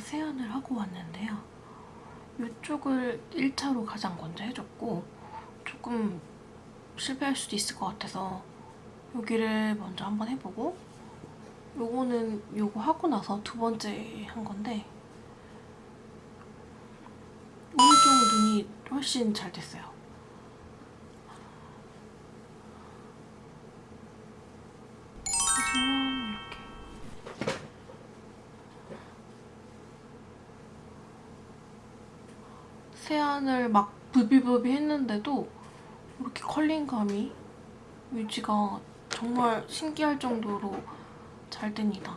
세안을 하고 왔는데요. 이쪽을 1차로 가장 먼저 해줬고 조금 실패할 수도 있을 것 같아서 여기를 먼저 한번 해보고 요거는 요거 하고 나서 두 번째 한 건데 오른쪽 눈이 훨씬 잘 됐어요. 보시면 이렇게 세안을 막 부비부비 했는데도 이렇게 컬링감이 유지가 정말 신기할 정도로 잘 됩니다.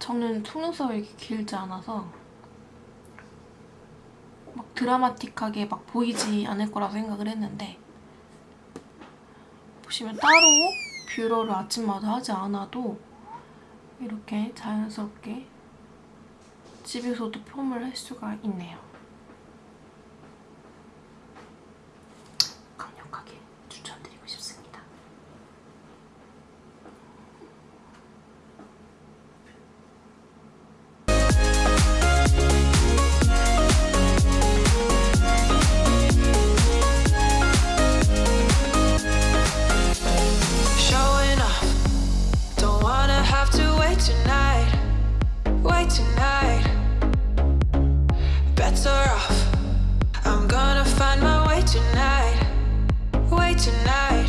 저는 속눈썹이 이렇게 길지 않아서 막 드라마틱하게 막 보이지 않을 거라고 생각을 했는데 보시면 따로 뷰러를 아침마다 하지 않아도 이렇게 자연스럽게 집에서도 폼을 할 수가 있네요. better off. I'm gonna find my way tonight. Way tonight.